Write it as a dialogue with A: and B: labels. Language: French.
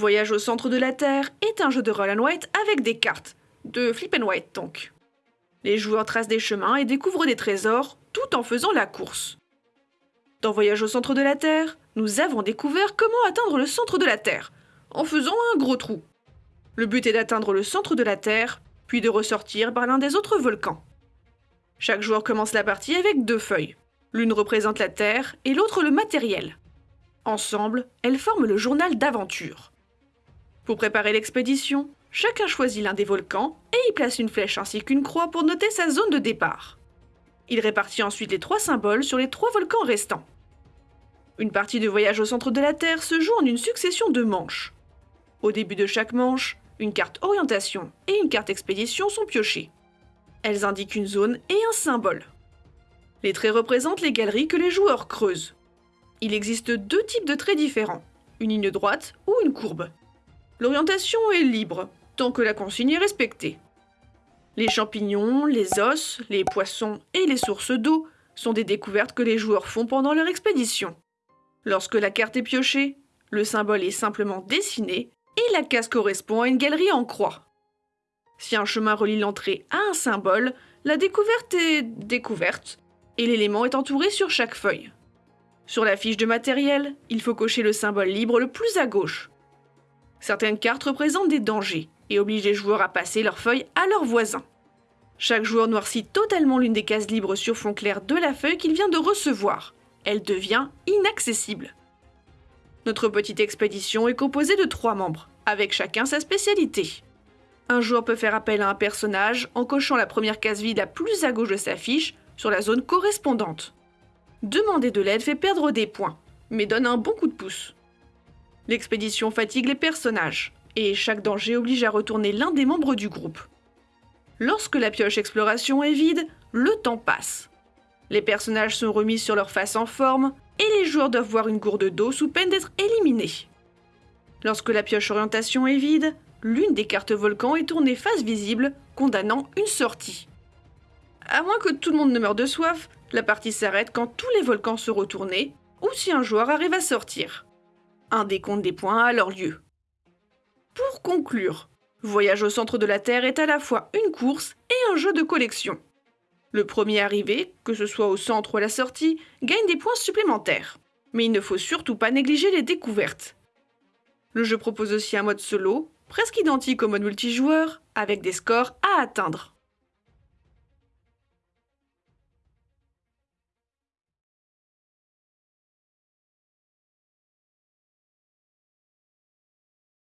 A: Voyage au centre de la Terre est un jeu de roll and white avec des cartes, de flip and white donc. Les joueurs tracent des chemins et découvrent des trésors tout en faisant la course. Dans Voyage au centre de la Terre, nous avons découvert comment atteindre le centre de la Terre, en faisant un gros trou. Le but est d'atteindre le centre de la Terre, puis de ressortir par l'un des autres volcans. Chaque joueur commence la partie avec deux feuilles. L'une représente la Terre et l'autre le matériel. Ensemble, elles forment le journal d'aventure. Pour préparer l'expédition, chacun choisit l'un des volcans et y place une flèche ainsi qu'une croix pour noter sa zone de départ. Il répartit ensuite les trois symboles sur les trois volcans restants. Une partie de voyage au centre de la Terre se joue en une succession de manches. Au début de chaque manche, une carte orientation et une carte expédition sont piochées. Elles indiquent une zone et un symbole. Les traits représentent les galeries que les joueurs creusent. Il existe deux types de traits différents, une ligne droite ou une courbe. L'orientation est libre, tant que la consigne est respectée. Les champignons, les os, les poissons et les sources d'eau sont des découvertes que les joueurs font pendant leur expédition. Lorsque la carte est piochée, le symbole est simplement dessiné et la case correspond à une galerie en croix. Si un chemin relie l'entrée à un symbole, la découverte est découverte et l'élément est entouré sur chaque feuille. Sur la fiche de matériel, il faut cocher le symbole libre le plus à gauche. Certaines cartes représentent des dangers et obligent les joueurs à passer leurs feuilles à leurs voisins. Chaque joueur noircit totalement l'une des cases libres sur fond clair de la feuille qu'il vient de recevoir. Elle devient inaccessible. Notre petite expédition est composée de trois membres, avec chacun sa spécialité. Un joueur peut faire appel à un personnage en cochant la première case vide la plus à gauche de sa fiche sur la zone correspondante. Demander de l'aide fait perdre des points, mais donne un bon coup de pouce. L'expédition fatigue les personnages, et chaque danger oblige à retourner l'un des membres du groupe. Lorsque la pioche exploration est vide, le temps passe. Les personnages sont remis sur leur face en forme, et les joueurs doivent voir une gourde d'eau sous peine d'être éliminés. Lorsque la pioche orientation est vide, l'une des cartes volcan est tournée face visible, condamnant une sortie. À moins que tout le monde ne meure de soif, la partie s'arrête quand tous les volcans sont retournés, ou si un joueur arrive à sortir. Un décompte des points a alors lieu. Pour conclure, Voyage au centre de la Terre est à la fois une course et un jeu de collection. Le premier arrivé, que ce soit au centre ou à la sortie, gagne des points supplémentaires. Mais il ne faut surtout pas négliger les découvertes. Le jeu propose aussi un mode solo, presque identique au mode multijoueur, avec des scores à atteindre.